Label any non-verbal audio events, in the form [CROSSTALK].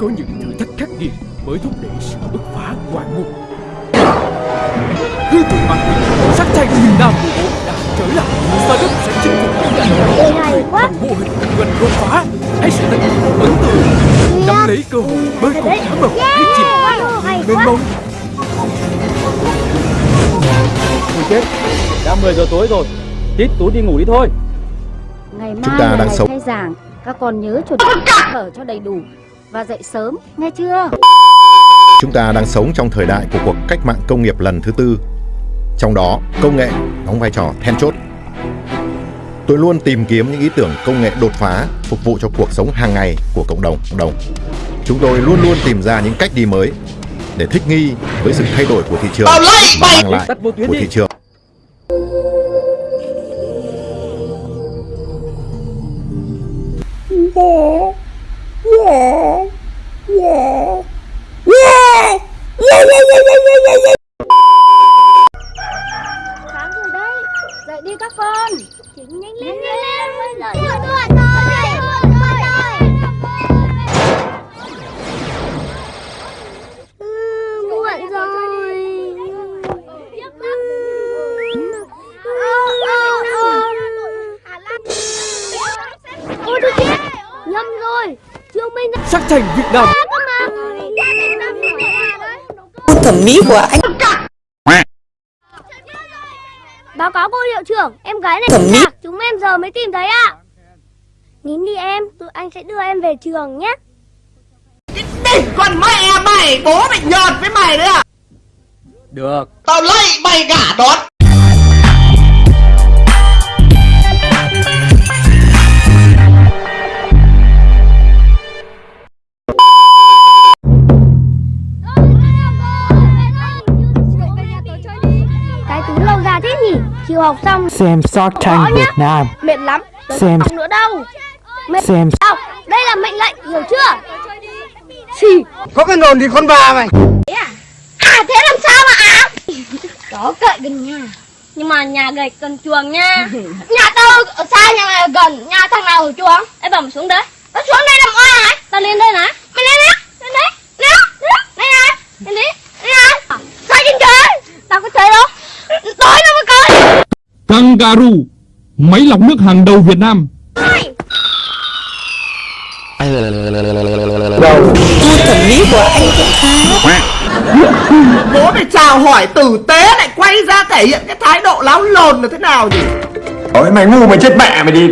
có những thử thách khắc nghiệt mới thúc đẩy sự bứt phá ngoạn mục. Hư tượng mặt sắc thanh miền Nam của bộ đã trở lại. Startup sẽ chinh phục những ngành Ê, hay quá bằng mô hình kinh doanh đột phá. Hãy sẽ tận dụng ấn tượng, nắm lấy cơ hội bơi cùng thả vào cái chìm mênh quá mông. Ôi chết, đã 10 giờ tối rồi. Tít tú đi ngủ đi thôi. Ngày mai Chúng ta là đang ngày sống- khai giảng Các con nhớ chuẩn bị thở cho đầy đủ Và dậy sớm, nghe chưa? Chúng ta đang sống trong thời đại của cuộc cách mạng công nghiệp lần thứ tư. Trong đó, công nghệ đóng vai trò then chốt. Tôi luôn tìm kiếm những ý tưởng công nghệ đột phá phục vụ cho cuộc sống hàng ngày của cộng đồng. cộng đồng. Chúng tôi luôn luôn tìm ra những cách đi mới để thích nghi với sự thay đổi của thị trường và mang lại Tắt vô tuyến của đi. thị trường. Sáng Sắc thành Việt Nam thẩm mỹ của anh Báo cáo cô hiệu trưởng, em gái này Thẩm mỹ. chúng em giờ mới tìm thấy ạ. Nín đi em, tụi anh sẽ đưa em về trường nhé. Đỉnh con mẹ mày Bố mày nhọt với mày đấy à Được. Tao lạy mày cả đón Chiều học xong xem Tank nhá. Việt Nam mệt lắm, tôi Xem. không học nữa đâu. Mệt xem học, đây là mệnh lệnh, hiểu chưa? Xì. Có cái nồn thì con bà mày À thế làm sao mà áo? Đó cậy gần nhà. Nhưng mà nhà gạch gần chuồng nha. [LAUGHS] nhà tao ở xa nhà mày ở gần, nhà thằng nào ở chuồng? Em bảo mày xuống đấy. Nó xuống đây làm oai hả? Tao lên đây này. Mày lên đấy, lên đấy, lên đấy, đây này, lên đấy, đây này. Sao trên trời? Tao có chơi đâu? Tối nó mới coi. Kangaroo, máy lọc nước hàng đầu Việt Nam. gu thẩm mỹ của anh cũng khá Bố mày chào hỏi tử tế lại quay ra thể hiện cái thái độ láo lồn là thế nào nhỉ? Ôi mày ngu mày chết mẹ mày đi